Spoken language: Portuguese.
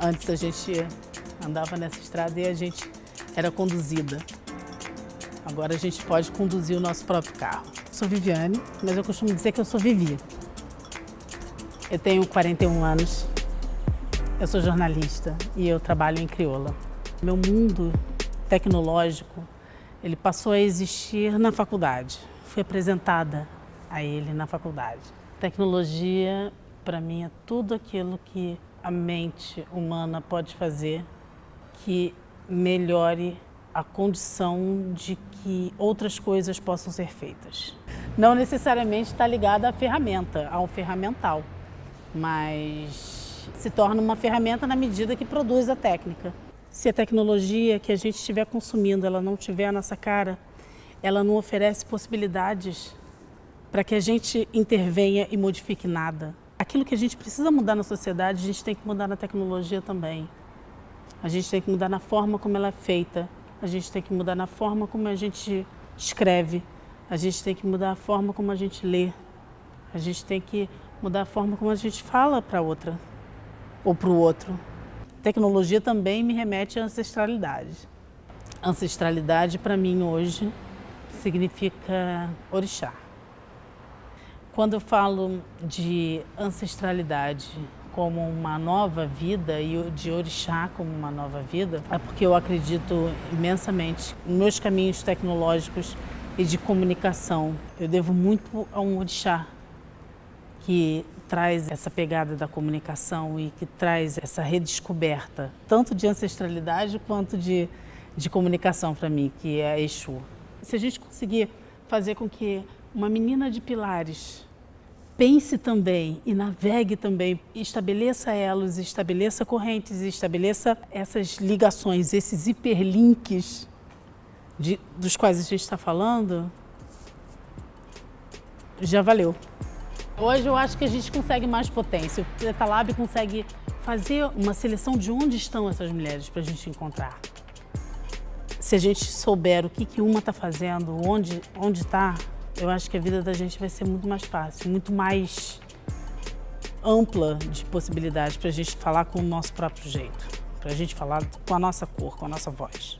Antes a gente andava nessa estrada e a gente era conduzida. Agora a gente pode conduzir o nosso próprio carro. Sou Viviane, mas eu costumo dizer que eu sou Vivi. Eu tenho 41 anos, eu sou jornalista e eu trabalho em crioula. Meu mundo tecnológico, ele passou a existir na faculdade. Fui apresentada a ele na faculdade. Tecnologia, para mim, é tudo aquilo que a mente humana pode fazer que melhore a condição de que outras coisas possam ser feitas. Não necessariamente está ligada à ferramenta, ao ferramental, mas se torna uma ferramenta na medida que produz a técnica. Se a tecnologia que a gente estiver consumindo ela não tiver a nossa cara, ela não oferece possibilidades para que a gente intervenha e modifique nada. Aquilo que a gente precisa mudar na sociedade, a gente tem que mudar na tecnologia também. A gente tem que mudar na forma como ela é feita, a gente tem que mudar na forma como a gente escreve, a gente tem que mudar a forma como a gente lê, a gente tem que mudar a forma como a gente fala para outra ou para o outro. Tecnologia também me remete à ancestralidade. Ancestralidade para mim hoje significa orixá. Quando eu falo de ancestralidade como uma nova vida e de orixá como uma nova vida, é porque eu acredito imensamente nos meus caminhos tecnológicos e de comunicação. Eu devo muito a um orixá que traz essa pegada da comunicação e que traz essa redescoberta, tanto de ancestralidade quanto de, de comunicação para mim, que é a Exu. Se a gente conseguir fazer com que uma menina de Pilares pense também e navegue também, estabeleça elos, estabeleça correntes, estabeleça essas ligações, esses hiperlinks de, dos quais a gente está falando, já valeu. Hoje eu acho que a gente consegue mais potência. O Preta Lab consegue fazer uma seleção de onde estão essas mulheres para a gente encontrar. Se a gente souber o que, que uma está fazendo, onde está, eu acho que a vida da gente vai ser muito mais fácil, muito mais ampla de possibilidades para a gente falar com o nosso próprio jeito, para a gente falar com a nossa cor, com a nossa voz.